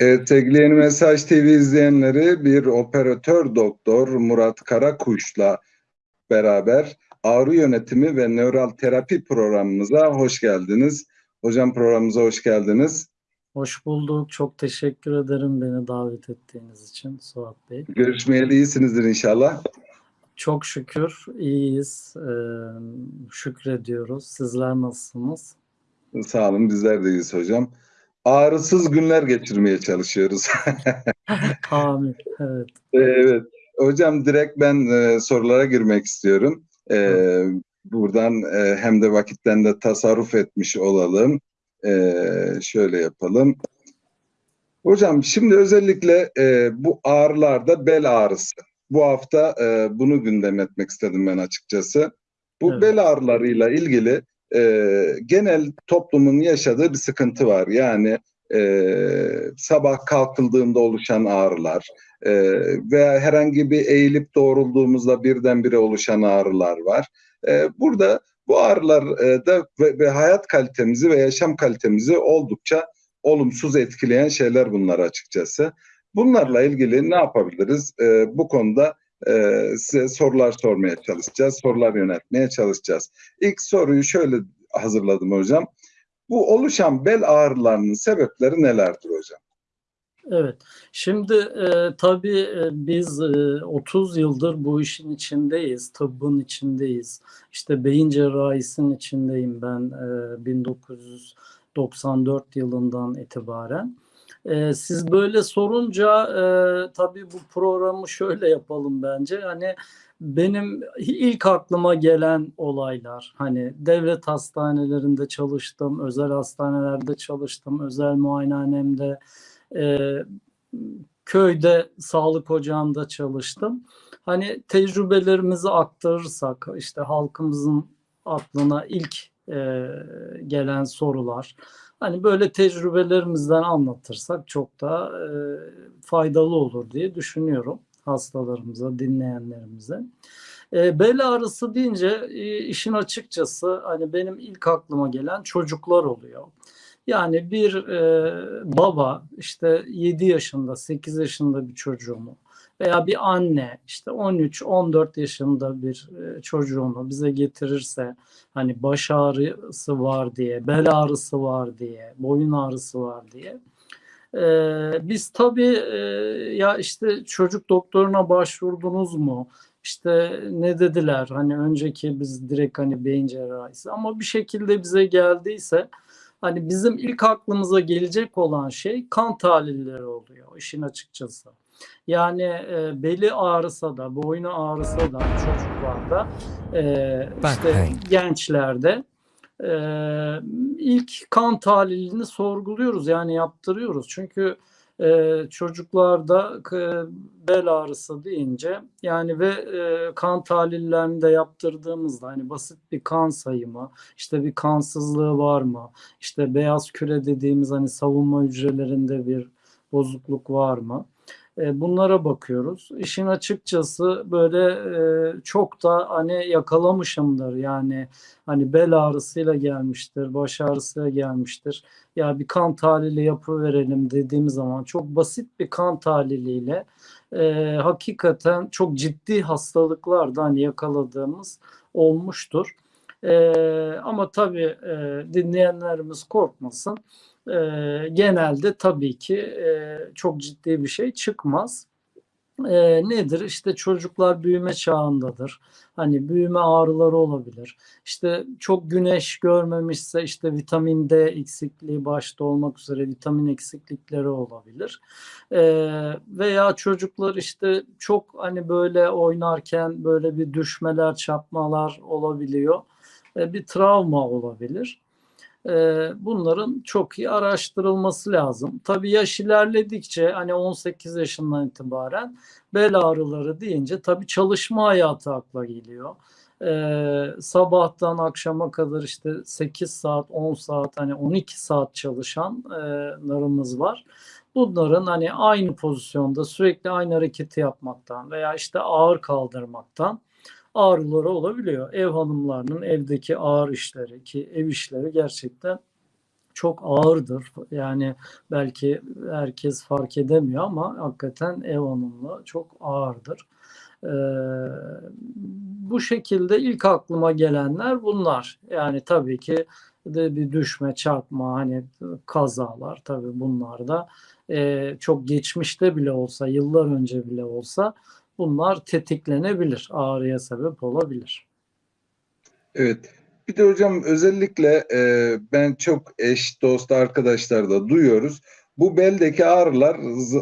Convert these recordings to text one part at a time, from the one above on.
Evet sevgili Mesaj TV izleyenleri bir operatör doktor Murat Karakuş'la beraber ağrı yönetimi ve nöral terapi programımıza hoş geldiniz. Hocam programımıza hoş geldiniz. Hoş bulduk. Çok teşekkür ederim beni davet ettiğiniz için Suat Bey. Görüşmeyeli iyisinizdir inşallah. Çok şükür iyiyiz. Ee, şükrediyoruz. Sizler nasılsınız? Sağ olun bizler de iyiyiz hocam. Ağrısız günler geçirmeye çalışıyoruz. Amin. Evet. evet. Hocam direkt ben e, sorulara girmek istiyorum. E, buradan e, hem de vakitten de tasarruf etmiş olalım. E, şöyle yapalım. Hocam şimdi özellikle e, bu ağrılarda bel ağrısı. Bu hafta e, bunu gündem etmek istedim ben açıkçası. Bu Evet. bel ağrılarıyla ilgili e, genel toplumun yaşadığı bir sıkıntı var. Yani e, sabah kalkıldığında oluşan ağrılar e, veya herhangi bir eğilip doğrulduğumuzda birdenbire oluşan ağrılar var. E, burada bu ağrılar e, da ve, ve hayat kalitemizi ve yaşam kalitemizi oldukça olumsuz etkileyen şeyler bunlar açıkçası. Bunlarla ilgili ne yapabiliriz? E, bu konuda e, size sorular sormaya çalışacağız, sorular yöneltmeye çalışacağız. İlk soruyu şöyle hazırladım hocam. Bu oluşan bel ağrılarının sebepleri nelerdir hocam? Evet. Şimdi e, tabii e, biz e, 30 yıldır bu işin içindeyiz, tıbbın içindeyiz. İşte beyin cerrahisinin içindeyim ben e, 1994 yılından itibaren. E, siz böyle sorunca e, tabii bu programı şöyle yapalım bence. Hani benim ilk aklıma gelen olaylar hani devlet hastanelerinde çalıştım, özel hastanelerde çalıştım, özel muayenehanemde e, köyde sağlık ocağında çalıştım. Hani tecrübelerimizi aktarırsak işte halkımızın aklına ilk e, gelen sorular hani böyle tecrübelerimizden anlatırsak çok daha e, faydalı olur diye düşünüyorum hastalarımıza, dinleyenlerimize. E, bel ağrısı deyince e, işin açıkçası hani benim ilk aklıma gelen çocuklar oluyor. Yani bir e, baba işte 7 yaşında, 8 yaşında bir çocuğumu veya bir anne işte 13-14 yaşında bir e, çocuğunu bize getirirse hani baş ağrısı var diye, bel ağrısı var diye, boyun ağrısı var diye ee, biz tabii e, ya işte çocuk doktoruna başvurdunuz mu? İşte ne dediler? Hani önceki biz direkt hani beyin cerrahisi ama bir şekilde bize geldiyse hani bizim ilk aklımıza gelecek olan şey kan tahlilleri oluyor işin açıkçası. Yani e, beli ağrısa da, boynu ağrısa da çocuklarda, e, işte gençlerde e, ilk kan tahlilini sorguluyoruz yani yaptırıyoruz. Çünkü e, çocuklarda e, bel ağrısı deyince yani ve e, kan tahlillerini de yaptırdığımızda hani basit bir kan sayımı işte bir kansızlığı var mı işte beyaz küre dediğimiz hani savunma hücrelerinde bir bozukluk var mı? E, bunlara bakıyoruz. İşin açıkçası böyle e, çok da hani yakalamışımdır. Yani hani bel ağrısıyla gelmiştir, baş ağrısıyla gelmiştir. Ya bir kan tahlili yapı verelim dediğimiz zaman çok basit bir kan tahliliyle e, hakikaten çok ciddi hastalıklardan hani yakaladığımız olmuştur. E, ama tabii e, dinleyenlerimiz korkmasın e, genelde tabii ki e, çok ciddi bir şey çıkmaz. E, nedir? İşte çocuklar büyüme çağındadır. Hani büyüme ağrıları olabilir. İşte çok güneş görmemişse işte vitamin D eksikliği başta olmak üzere vitamin eksiklikleri olabilir. E, veya çocuklar işte çok hani böyle oynarken böyle bir düşmeler, çarpmalar olabiliyor. E, bir travma olabilir. Ee, bunların çok iyi araştırılması lazım. Tabii yaş ilerledikçe hani 18 yaşından itibaren bel ağrıları deyince tabii çalışma hayatı akla geliyor. Ee, sabahtan akşama kadar işte 8 saat 10 saat hani 12 saat çalışanlarımız var. Bunların hani aynı pozisyonda sürekli aynı hareketi yapmaktan veya işte ağır kaldırmaktan ağrıları olabiliyor. Ev hanımlarının evdeki ağır işleri ki ev işleri gerçekten çok ağırdır. Yani belki herkes fark edemiyor ama hakikaten ev hanımlığı çok ağırdır. Ee, bu şekilde ilk aklıma gelenler bunlar. Yani tabii ki de bir düşme, çarpma, hani kazalar tabii bunlar da e, çok geçmişte bile olsa, yıllar önce bile olsa bunlar tetiklenebilir, ağrıya sebep olabilir. Evet. Bir de hocam özellikle e, ben çok eş, dost, arkadaşlar da duyuyoruz. Bu beldeki ağrılar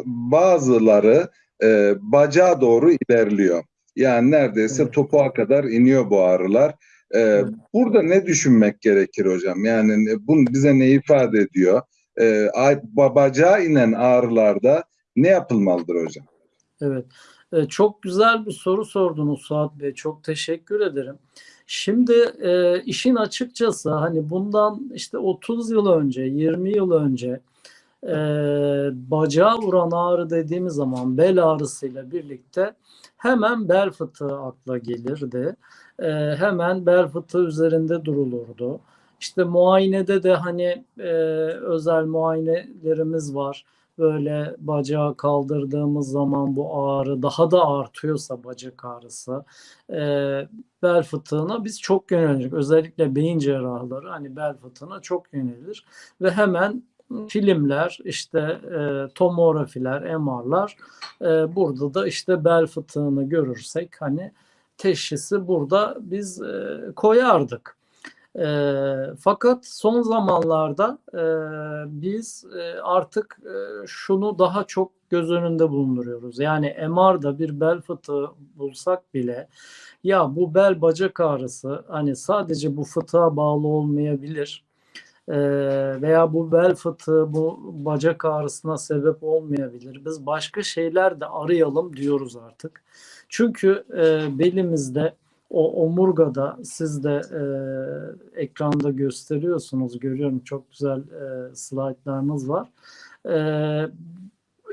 bazıları e, bacağa doğru ilerliyor. Yani neredeyse Evet. topuğa kadar iniyor bu ağrılar. E, Evet. Burada ne düşünmek gerekir hocam? Yani ne- bu bize ne ifade ediyor? E, bacağa inen ağrılarda ne yapılmalıdır hocam? Evet. E, Çok güzel bir soru sordunuz Suat Bey. Çok teşekkür ederim. Şimdi e, işin açıkçası hani bundan işte 30 yıl önce, 20 yıl önce e, bacağa vuran ağrı dediğimiz zaman bel ağrısıyla birlikte hemen bel fıtığı akla gelirdi. E, hemen bel fıtığı üzerinde durulurdu. İşte muayenede de hani e, özel muayenelerimiz var böyle bacağı kaldırdığımız zaman bu ağrı daha da artıyorsa bacak ağrısı e, bel fıtığına biz çok yönelik. Özellikle beyin cerrahları hani bel fıtığına çok yönelir ve hemen filmler işte e, tomografiler, MR'lar e, burada da işte bel fıtığını görürsek hani teşhisi burada biz e, koyardık. E, fakat son zamanlarda e, biz e, artık e, şunu daha çok göz önünde bulunduruyoruz. Yani MR'da bir bel fıtığı bulsak bile ya bu bel bacak ağrısı hani sadece bu fıtığa bağlı olmayabilir. E, veya bu bel fıtığı bu bacak ağrısına sebep olmayabilir. Biz başka şeyler de arayalım diyoruz artık. Çünkü e, belimizde o omurgada siz de e, ekranda gösteriyorsunuz görüyorum çok güzel e, slaytlarınız var. E,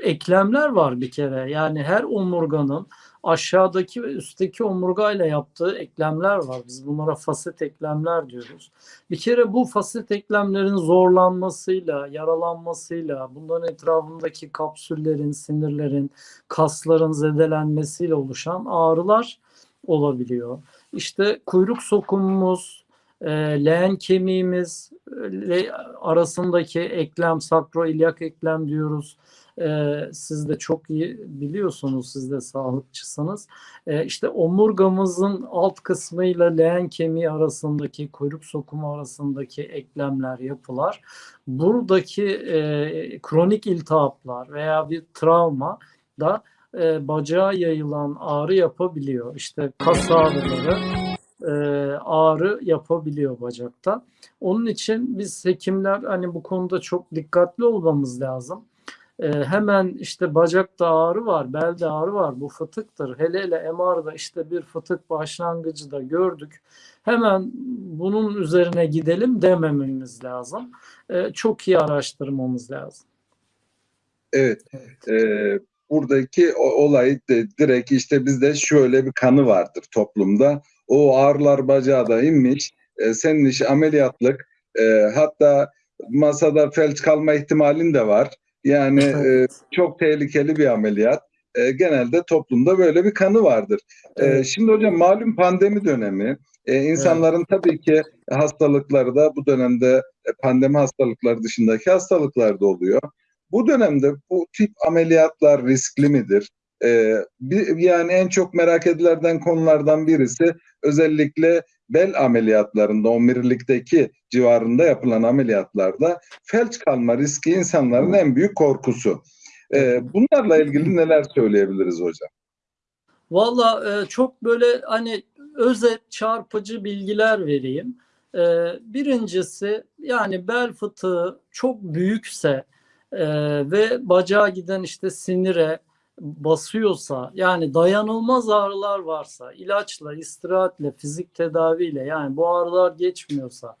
eklemler var bir kere yani her omurganın aşağıdaki ve üstteki omurgayla yaptığı eklemler var. Biz bunlara faset eklemler diyoruz. Bir kere bu faset eklemlerin zorlanmasıyla, yaralanmasıyla, bunların etrafındaki kapsüllerin, sinirlerin, kasların zedelenmesiyle oluşan ağrılar olabiliyor. İşte kuyruk sokumumuz, e, leğen kemiğimiz le, arasındaki eklem, sakroilyak eklem diyoruz. E, siz de çok iyi biliyorsunuz, siz de sağlıkçısınız. E, işte omurgamızın alt kısmıyla leğen kemiği arasındaki, kuyruk sokumu arasındaki eklemler, yapılar. Buradaki e, kronik iltihaplar veya bir travma da e, bacağa yayılan ağrı yapabiliyor. İşte kas ağrıları e, ağrı yapabiliyor bacakta. Onun için biz hekimler hani bu konuda çok dikkatli olmamız lazım. E, hemen işte bacakta ağrı var, belde ağrı var, bu fıtıktır. Hele hele MR'da işte bir fıtık başlangıcı da gördük. Hemen bunun üzerine gidelim demememiz lazım. E, çok iyi araştırmamız lazım. Evet. Evet. Ee, buradaki olay de direkt işte bizde şöyle bir kanı vardır toplumda. O ağrılar bacağı da inmiş. E, senin iş ameliyatlık. E, hatta masada felç kalma ihtimalin de var. Yani e, Evet. çok tehlikeli bir ameliyat. E, genelde toplumda böyle bir kanı vardır. E, Evet. şimdi hocam malum pandemi dönemi. E, insanların tabii ki hastalıkları da bu dönemde e, pandemi hastalıkları dışındaki hastalıklar da oluyor. Bu dönemde bu tip ameliyatlar riskli midir? Ee, bir, yani en çok merak edilerden konulardan birisi özellikle bel ameliyatlarında, omurilikteki civarında yapılan ameliyatlarda felç kalma riski insanların en büyük korkusu. Ee, bunlarla ilgili neler söyleyebiliriz hocam? Valla e, çok böyle hani özet çarpıcı bilgiler vereyim. E, birincisi yani bel fıtığı çok büyükse e, ve bacağa giden işte sinire basıyorsa yani dayanılmaz ağrılar varsa ilaçla, istirahatle, fizik tedaviyle yani bu ağrılar geçmiyorsa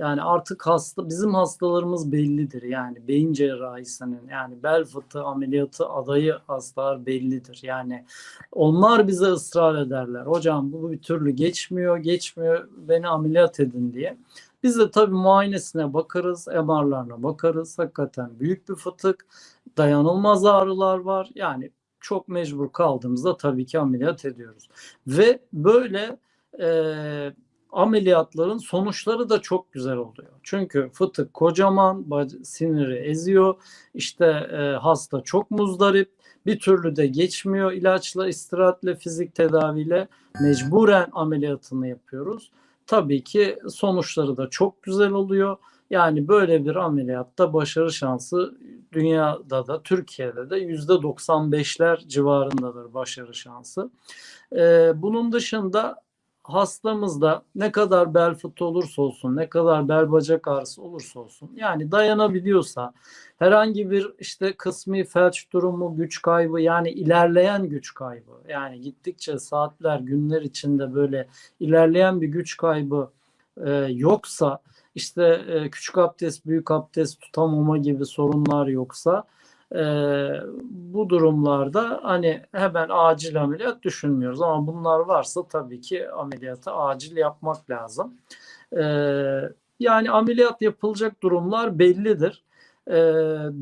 yani artık hasta bizim hastalarımız bellidir. Yani beyin cerrahisinin yani bel fıtığı ameliyatı adayı hastalar bellidir. Yani onlar bize ısrar ederler. Hocam bu bir türlü geçmiyor, geçmiyor. Beni ameliyat edin diye. Biz de tabii muayenesine bakarız, MR'larına bakarız. Hakikaten büyük bir fıtık, dayanılmaz ağrılar var. Yani çok mecbur kaldığımızda tabii ki ameliyat ediyoruz. Ve böyle e, ameliyatların sonuçları da çok güzel oluyor. Çünkü fıtık kocaman, siniri eziyor. İşte e, hasta çok muzdarip, bir türlü de geçmiyor. İlaçla, istirahatle, fizik tedaviyle mecburen ameliyatını yapıyoruz. Tabii ki sonuçları da çok güzel oluyor. Yani böyle bir ameliyatta başarı şansı dünyada da Türkiye'de de yüzde 95'ler civarındadır başarı şansı. Ee, bunun dışında hastamızda ne kadar bel fıtığı olursa olsun, ne kadar bel bacak ağrısı olursa olsun yani dayanabiliyorsa herhangi bir işte kısmi felç durumu, güç kaybı yani ilerleyen güç kaybı yani gittikçe saatler, günler içinde böyle ilerleyen bir güç kaybı e, yoksa işte e, küçük abdest, büyük abdest tutamama gibi sorunlar yoksa e, bu durumlarda hani hemen acil ameliyat düşünmüyoruz ama bunlar varsa tabii ki ameliyatı acil yapmak lazım. E, yani ameliyat yapılacak durumlar bellidir. E,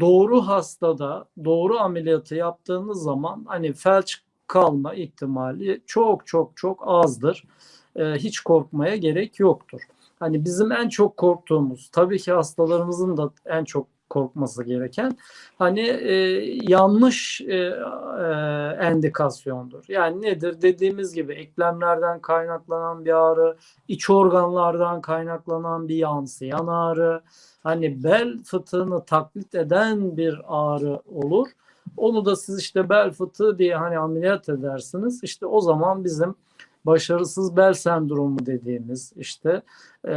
doğru hastada doğru ameliyatı yaptığınız zaman hani felç kalma ihtimali çok çok çok azdır. E, hiç korkmaya gerek yoktur. Hani bizim en çok korktuğumuz, tabii ki hastalarımızın da en çok korkması gereken hani e, yanlış e, e, endikasyondur. Yani nedir? Dediğimiz gibi eklemlerden kaynaklanan bir ağrı, iç organlardan kaynaklanan bir yansıyan ağrı, hani bel fıtığını taklit eden bir ağrı olur. Onu da siz işte bel fıtığı diye hani ameliyat edersiniz. İşte o zaman bizim başarısız bel sendromu dediğimiz işte e,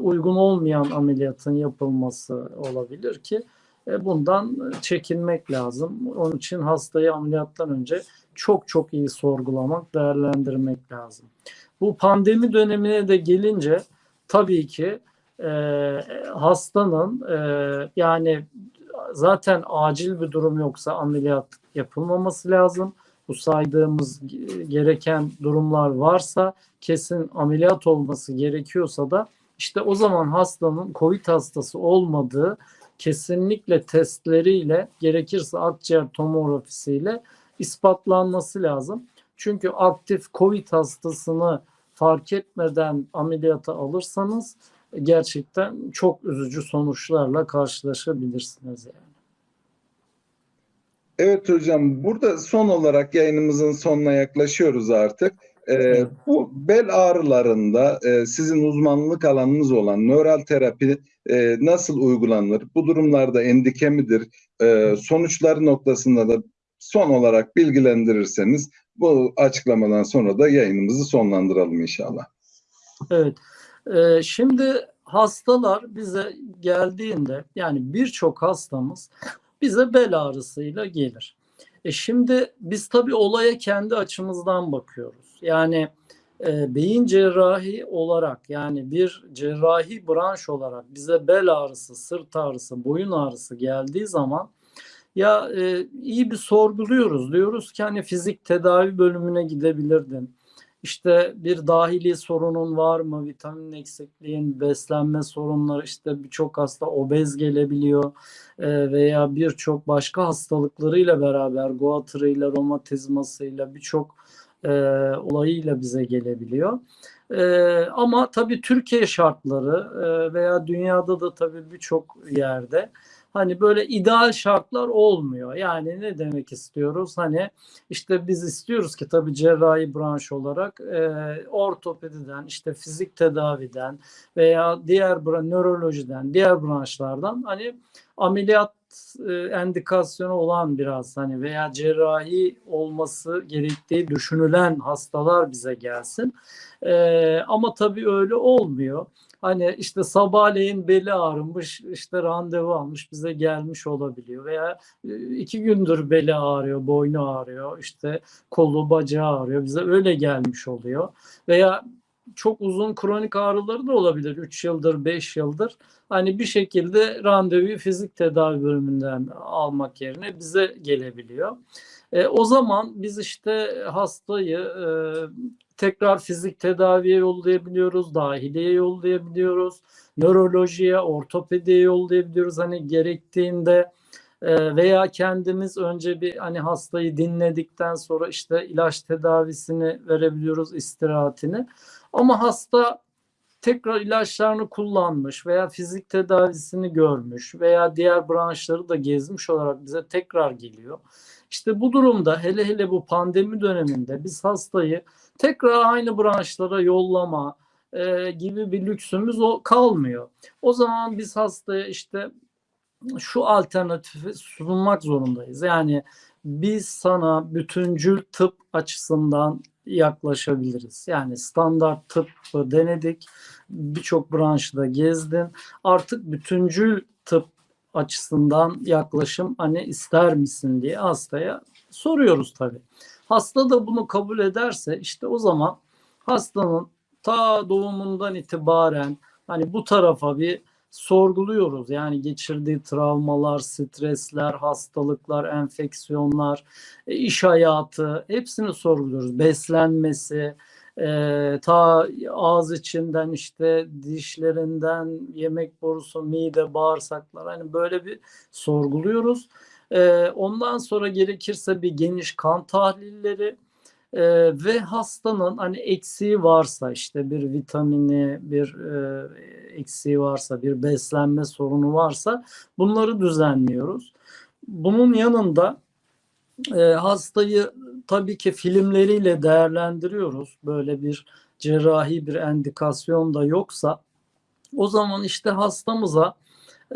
uygun olmayan ameliyatın yapılması olabilir ki e, bundan çekinmek lazım. Onun için hastayı ameliyattan önce çok çok iyi sorgulamak, değerlendirmek lazım. Bu pandemi dönemine de gelince tabii ki e, hastanın e, yani zaten acil bir durum yoksa ameliyat yapılmaması lazım bu saydığımız gereken durumlar varsa kesin ameliyat olması gerekiyorsa da işte o zaman hastanın COVID hastası olmadığı kesinlikle testleriyle gerekirse akciğer tomografisiyle ispatlanması lazım. Çünkü aktif COVID hastasını fark etmeden ameliyata alırsanız gerçekten çok üzücü sonuçlarla karşılaşabilirsiniz yani. Evet hocam burada son olarak yayınımızın sonuna yaklaşıyoruz artık. Ee, bu bel ağrılarında e, sizin uzmanlık alanınız olan nöral terapi e, nasıl uygulanır? Bu durumlarda endike midir? E, sonuçları noktasında da son olarak bilgilendirirseniz bu açıklamadan sonra da yayınımızı sonlandıralım inşallah. Evet. E, şimdi hastalar bize geldiğinde yani birçok hastamız bize bel ağrısıyla gelir. E şimdi biz tabii olaya kendi açımızdan bakıyoruz. Yani e, beyin cerrahi olarak yani bir cerrahi branş olarak bize bel ağrısı, sırt ağrısı, boyun ağrısı geldiği zaman ya e, iyi bir sorguluyoruz. Diyoruz ki hani fizik tedavi bölümüne gidebilirdin işte bir dahili sorunun var mı? Vitamin eksikliğin, beslenme sorunları işte birçok hasta obez gelebiliyor e, veya birçok başka hastalıklarıyla beraber goatrıyla, romatizmasıyla birçok e, olayıyla bize gelebiliyor. E, ama tabii Türkiye şartları e, veya dünyada da tabii birçok yerde hani böyle ideal şartlar olmuyor. Yani ne demek istiyoruz? Hani işte biz istiyoruz ki tabii cerrahi branş olarak e, ortopediden, işte fizik tedaviden veya diğer nörolojiden, diğer branşlardan hani ameliyat e, endikasyonu olan biraz hani veya cerrahi olması gerektiği düşünülen hastalar bize gelsin. E, ama tabii öyle olmuyor. Hani işte sabahleyin beli ağrımış, işte randevu almış bize gelmiş olabiliyor. Veya e, iki gündür beli ağrıyor, boynu ağrıyor, işte kolu bacağı ağrıyor bize öyle gelmiş oluyor. Veya çok uzun kronik ağrıları da olabilir 3 yıldır 5 yıldır. Hani bir şekilde randevuyu fizik tedavi bölümünden almak yerine bize gelebiliyor. E, o zaman biz işte hastayı e, tekrar fizik tedaviye yollayabiliyoruz, dahiliye yollayabiliyoruz, nörolojiye, ortopediye yollayabiliyoruz. Hani gerektiğinde e, veya kendimiz önce bir hani hastayı dinledikten sonra işte ilaç tedavisini verebiliyoruz istirahatini. Ama hasta tekrar ilaçlarını kullanmış veya fizik tedavisini görmüş veya diğer branşları da gezmiş olarak bize tekrar geliyor. İşte bu durumda hele hele bu pandemi döneminde biz hastayı tekrar aynı branşlara yollama e, gibi bir lüksümüz o kalmıyor. O zaman biz hastaya işte şu alternatifi sunmak zorundayız. Yani biz sana bütüncül tıp açısından yaklaşabiliriz. Yani standart tıbbı denedik. Birçok branşta gezdin. Artık bütüncül tıp açısından yaklaşım hani ister misin diye hastaya soruyoruz tabii. Hasta da bunu kabul ederse işte o zaman hastanın ta doğumundan itibaren hani bu tarafa bir sorguluyoruz. Yani geçirdiği travmalar, stresler, hastalıklar, enfeksiyonlar, e, iş hayatı hepsini sorguluyoruz. Beslenmesi, e, ta ağız içinden işte dişlerinden yemek borusu, mide, bağırsaklar hani böyle bir sorguluyoruz. E, ondan sonra gerekirse bir geniş kan tahlilleri e, ve hastanın hani eksiği varsa işte bir vitamini, bir e, eksiği varsa, bir beslenme sorunu varsa bunları düzenliyoruz. Bunun yanında e, hastayı tabii ki filmleriyle değerlendiriyoruz. Böyle bir cerrahi bir endikasyon da yoksa o zaman işte hastamıza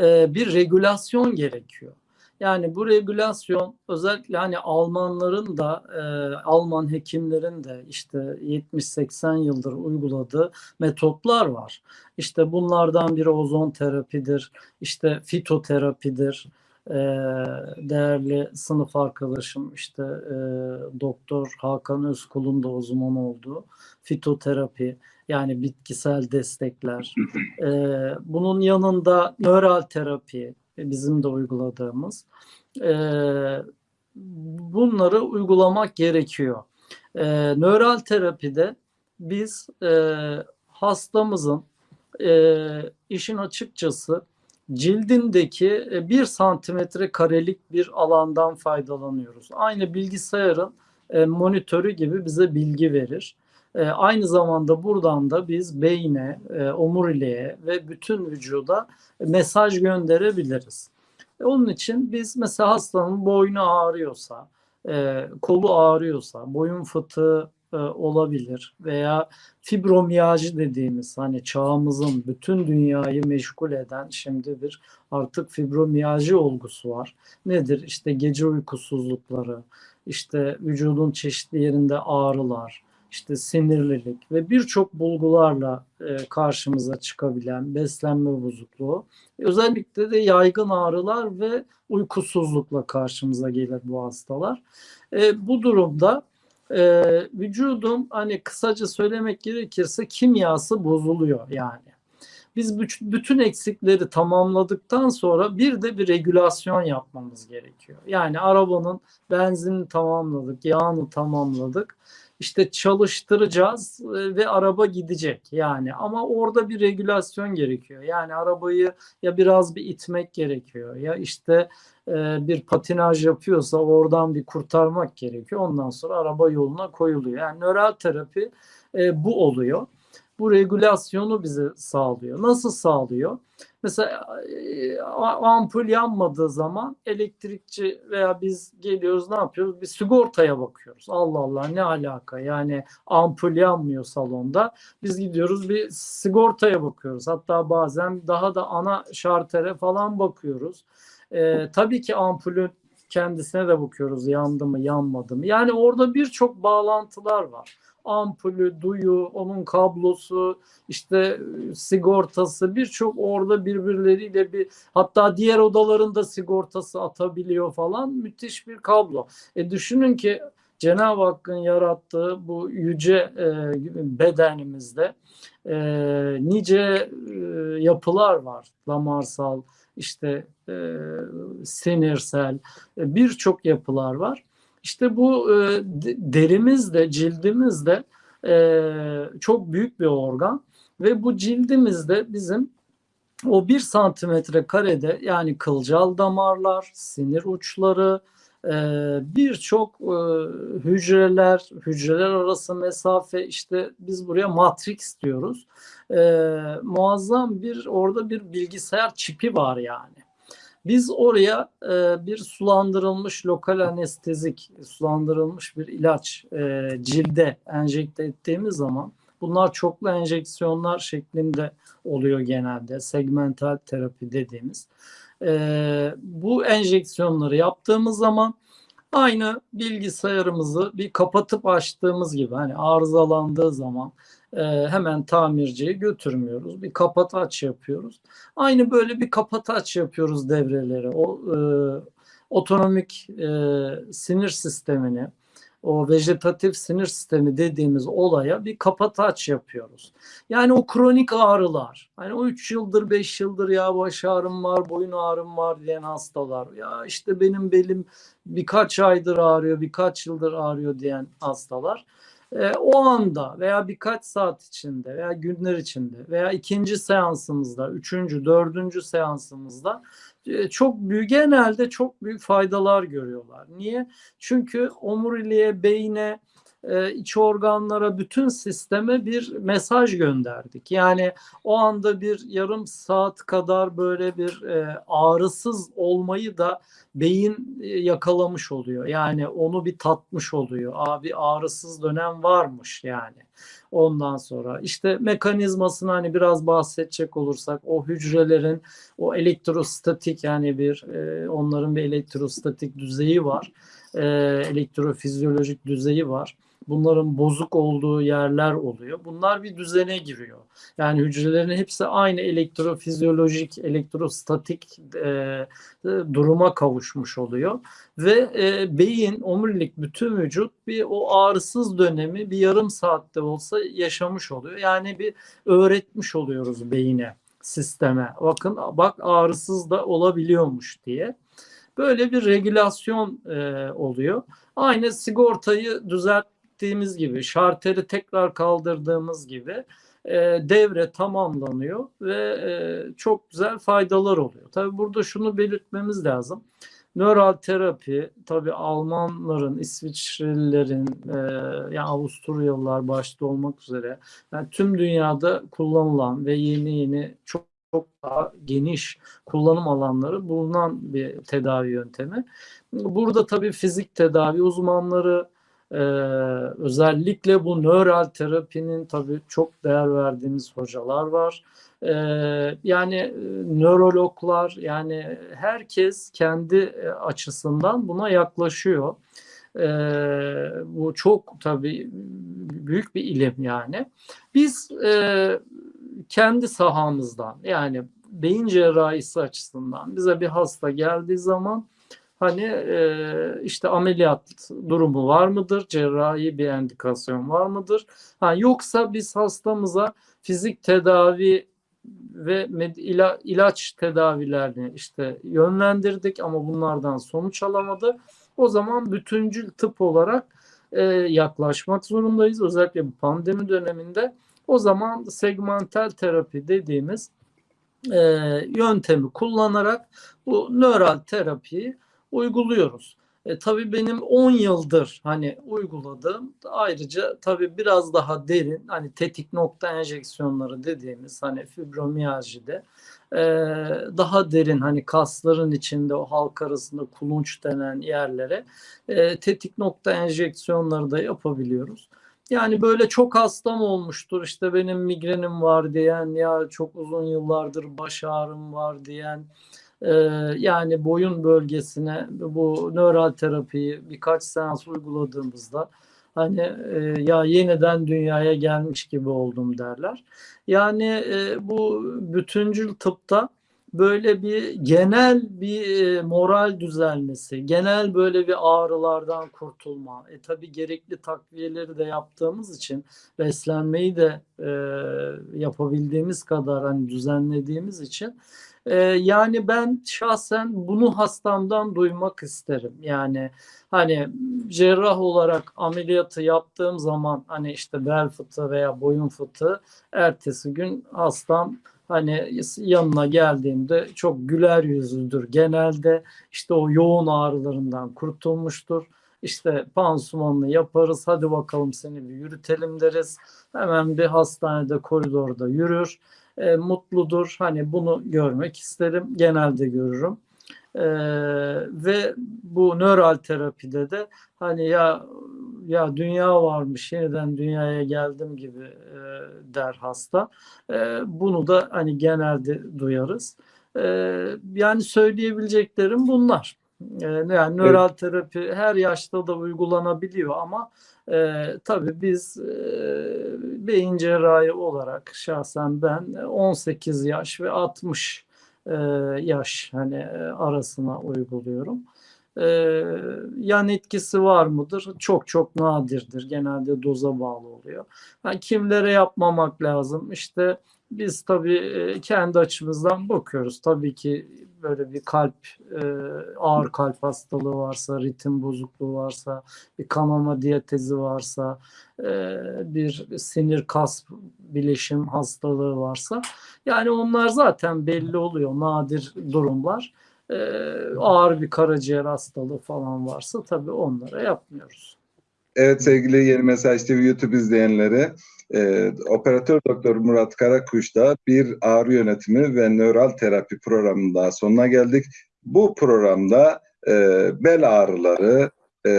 e, bir regülasyon gerekiyor. Yani bu regülasyon özellikle hani Almanların da e, Alman hekimlerin de işte 70-80 yıldır uyguladığı metotlar var. İşte bunlardan biri ozon terapidir, işte fitoterapidir. E, değerli sınıf arkadaşım işte e, Doktor Hakan Özkul'un da uzman olduğu fitoterapi yani bitkisel destekler. E, bunun yanında nöral terapi, bizim de uyguladığımız. E, bunları uygulamak gerekiyor. E, nöral terapide biz e, hastamızın e, işin açıkçası cildindeki e, bir santimetre karelik bir alandan faydalanıyoruz. Aynı bilgisayarın e, monitörü gibi bize bilgi verir. E, aynı zamanda buradan da biz beyne, omuriliğe ve bütün vücuda mesaj gönderebiliriz. Onun için biz mesela hastanın boynu ağrıyorsa, kolu ağrıyorsa, boyun fıtığı e, olabilir veya fibromiyajı dediğimiz hani çağımızın bütün dünyayı meşgul eden şimdi bir artık fibromiyajı olgusu var. Nedir? İşte gece uykusuzlukları, işte vücudun çeşitli yerinde ağrılar, işte sinirlilik ve birçok bulgularla e, karşımıza çıkabilen beslenme bozukluğu. Özellikle de yaygın ağrılar ve uykusuzlukla karşımıza gelir bu hastalar. E, bu durumda e, vücudun hani kısaca söylemek gerekirse kimyası bozuluyor yani. Biz bütün eksikleri tamamladıktan sonra bir de bir regülasyon yapmamız gerekiyor. Yani arabanın benzinini tamamladık, yağını tamamladık işte çalıştıracağız e, ve araba gidecek yani ama orada bir regülasyon gerekiyor. Yani arabayı ya biraz bir itmek gerekiyor ya işte e, bir patinaj yapıyorsa oradan bir kurtarmak gerekiyor. Ondan sonra araba yoluna koyuluyor. Yani nöral terapi e, bu oluyor. Bu regülasyonu bize sağlıyor. Nasıl sağlıyor? Mesela e, ampul yanmadığı zaman elektrikçi veya biz geliyoruz ne yapıyoruz? Bir sigortaya bakıyoruz. Allah Allah ne alaka? Yani ampul yanmıyor salonda. Biz gidiyoruz bir sigortaya bakıyoruz. Hatta bazen daha da ana şartere falan bakıyoruz. Ee, tabii ki ampulün kendisine de bakıyoruz yandı mı yanmadı mı. Yani orada birçok bağlantılar var ampulü, duyu, onun kablosu, işte sigortası birçok orada birbirleriyle bir hatta diğer odalarında sigortası atabiliyor falan müthiş bir kablo. E düşünün ki Cenab-ı Hakk'ın yarattığı bu yüce e, bedenimizde e, nice e, yapılar var. Damarsal, işte e, sinirsel e, birçok yapılar var. İşte bu e, derimizde, cildimizde Ee, çok büyük bir organ ve bu cildimizde bizim o bir santimetre karede yani kılcal damarlar, sinir uçları, e, birçok e, hücreler, hücreler arası mesafe işte biz buraya matrix diyoruz. E, muazzam bir orada bir bilgisayar çipi var yani. Biz oraya e, bir sulandırılmış lokal anestezik, sulandırılmış bir ilaç e, cilde enjekte ettiğimiz zaman bunlar çoklu enjeksiyonlar şeklinde oluyor genelde. Segmental terapi dediğimiz. E, bu enjeksiyonları yaptığımız zaman aynı bilgisayarımızı bir kapatıp açtığımız gibi hani arızalandığı zaman e, hemen tamirciye götürmüyoruz. Bir kapat aç yapıyoruz. Aynı böyle bir kapat aç yapıyoruz devreleri. O e, otonomik e, sinir sistemini, o vejetatif sinir sistemi dediğimiz olaya bir kapataç yapıyoruz. Yani o kronik ağrılar, hani o 3 yıldır 5 yıldır ya baş ağrım var, boyun ağrım var diyen hastalar, ya işte benim belim birkaç aydır ağrıyor, birkaç yıldır ağrıyor diyen hastalar e, o anda veya birkaç saat içinde veya günler içinde veya ikinci seansımızda, üçüncü, dördüncü seansımızda e, çok büyük genelde çok büyük faydalar görüyorlar. Niye? Çünkü omuriliğe, beyne, e, iç organlara, bütün sisteme bir mesaj gönderdik. Yani o anda bir yarım saat kadar böyle bir e, ağrısız olmayı da beyin e, yakalamış oluyor. Yani onu bir tatmış oluyor. Abi ağrısız dönem varmış yani. Ondan sonra işte mekanizmasını hani biraz bahsedecek olursak o hücrelerin o elektrostatik yani bir e, onların bir elektrostatik düzeyi var. E, elektrofizyolojik düzeyi var bunların bozuk olduğu yerler oluyor. Bunlar bir düzene giriyor. Yani hücrelerin hepsi aynı elektrofizyolojik, elektrostatik e, e, duruma kavuşmuş oluyor. Ve e, beyin, omurilik, bütün vücut bir o ağrısız dönemi bir yarım saatte olsa yaşamış oluyor. Yani bir öğretmiş oluyoruz beyine, sisteme. Bakın bak ağrısız da olabiliyormuş diye. Böyle bir regülasyon e, oluyor. Aynı sigortayı düzelt ettiğimiz gibi, şarteri tekrar kaldırdığımız gibi e, devre tamamlanıyor ve e, çok güzel faydalar oluyor. Tabi burada şunu belirtmemiz lazım. Nöral terapi tabi Almanların, İsviçrelilerin, e, yani Avusturyalılar başta olmak üzere yani tüm dünyada kullanılan ve yeni yeni çok çok daha geniş kullanım alanları bulunan bir tedavi yöntemi. Burada tabii fizik tedavi uzmanları, ee, özellikle bu nöral terapinin tabii çok değer verdiğimiz hocalar var. Ee, yani e, nörologlar yani herkes kendi e, açısından buna yaklaşıyor. Ee, bu çok tabii büyük bir ilim yani. Biz e, kendi sahamızdan yani beyin cerrahisi açısından bize bir hasta geldiği zaman Hani e, işte ameliyat durumu var mıdır? Cerrahi bir endikasyon var mıdır? Ha, yoksa biz hastamıza fizik tedavi ve ila, ilaç tedavilerini işte yönlendirdik ama bunlardan sonuç alamadı. O zaman bütüncül tıp olarak e, yaklaşmak zorundayız. Özellikle bu pandemi döneminde. O zaman segmental terapi dediğimiz e, yöntemi kullanarak bu nöral terapiyi uyguluyoruz. E, tabii benim 10 yıldır hani uyguladığım ayrıca tabii biraz daha derin hani tetik nokta enjeksiyonları dediğimiz hani fibromiyajide e, daha derin hani kasların içinde o halk arasında kulunç denen yerlere e, tetik nokta enjeksiyonları da yapabiliyoruz. Yani böyle çok hastam olmuştur işte benim migrenim var diyen ya çok uzun yıllardır baş ağrım var diyen ee, yani boyun bölgesine bu nöral terapiyi birkaç seans uyguladığımızda hani e, ya yeniden dünyaya gelmiş gibi oldum derler. Yani e, bu bütüncül tıpta böyle bir genel bir e, moral düzelmesi, genel böyle bir ağrılardan kurtulma. E tabi gerekli takviyeleri de yaptığımız için beslenmeyi de e, yapabildiğimiz kadar hani düzenlediğimiz için Ee, yani ben şahsen bunu hastamdan duymak isterim. Yani hani cerrah olarak ameliyatı yaptığım zaman hani işte bel fıtığı veya boyun fıtığı ertesi gün hastam hani yanına geldiğimde çok güler yüzlüdür. Genelde işte o yoğun ağrılarından kurtulmuştur. İşte pansumanını yaparız. Hadi bakalım seni bir yürütelim deriz. Hemen bir hastanede koridorda yürür. E, mutludur. Hani bunu görmek isterim. Genelde görürüm. E, ve bu nöral terapide de hani ya ya dünya varmış yeniden dünyaya geldim gibi e, der hasta. E, bunu da hani genelde duyarız. E, yani söyleyebileceklerim bunlar. E, yani nöral terapi her yaşta da uygulanabiliyor ama e, tabii biz e, beyin cerrahi olarak şahsen ben 18 yaş ve 60 e, yaş hani e, arasına uyguluyorum. E, yan etkisi var mıdır? Çok çok nadirdir. Genelde doza bağlı oluyor. Yani kimlere yapmamak lazım? İşte biz tabii e, kendi açımızdan bakıyoruz. Tabii ki böyle bir kalp e, ağır kalp hastalığı varsa, ritim bozukluğu varsa, bir kanama diyatezi varsa, e, bir sinir kas bileşim hastalığı varsa yani onlar zaten belli oluyor nadir durumlar. Ağır bir karaciğer hastalığı falan varsa tabii onlara yapmıyoruz. Evet sevgili Yeni Mesaj TV YouTube izleyenleri, e, Operatör Doktor Murat Karakuş'ta bir ağrı yönetimi ve nöral terapi programının daha sonuna geldik. Bu programda e, bel ağrıları e,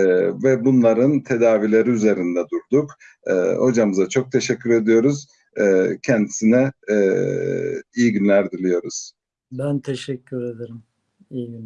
ve bunların tedavileri üzerinde durduk. E, hocamıza çok teşekkür ediyoruz. E, kendisine e, iyi günler diliyoruz. Ben teşekkür ederim. İyi günler.